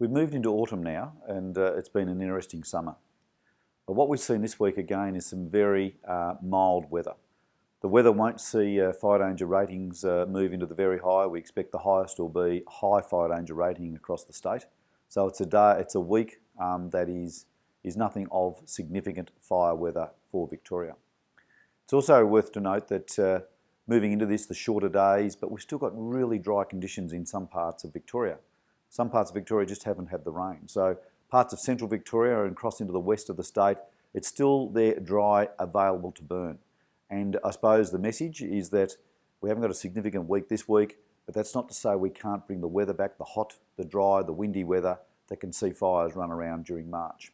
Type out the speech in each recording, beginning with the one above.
We've moved into autumn now and uh, it's been an interesting summer. But what we've seen this week again is some very uh, mild weather. The weather won't see uh, fire danger ratings uh, move into the very high. We expect the highest will be high fire danger rating across the state. So it's a day, it's a week um, that is, is nothing of significant fire weather for Victoria. It's also worth to note that uh, moving into this, the shorter days, but we've still got really dry conditions in some parts of Victoria. Some parts of Victoria just haven't had the rain. So parts of central Victoria and across into the west of the state, it's still there dry, available to burn. And I suppose the message is that we haven't got a significant week this week, but that's not to say we can't bring the weather back, the hot, the dry, the windy weather that can see fires run around during March.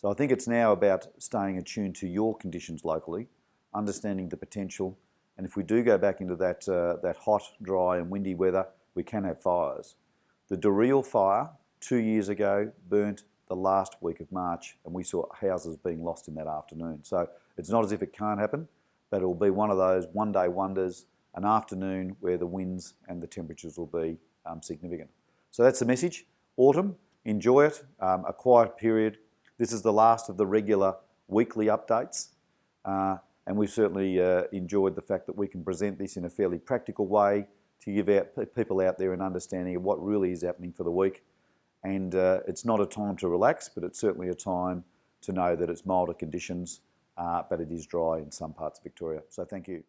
So I think it's now about staying attuned to your conditions locally, understanding the potential, and if we do go back into that, uh, that hot, dry and windy weather, we can have fires. The Dereel fire two years ago burnt the last week of March and we saw houses being lost in that afternoon. So it's not as if it can't happen, but it will be one of those one day wonders, an afternoon where the winds and the temperatures will be um, significant. So that's the message. Autumn, enjoy it, um, a quiet period. This is the last of the regular weekly updates. Uh, and we've certainly uh, enjoyed the fact that we can present this in a fairly practical way to give out people out there an understanding of what really is happening for the week. And uh, it's not a time to relax, but it's certainly a time to know that it's milder conditions, uh, but it is dry in some parts of Victoria. So thank you.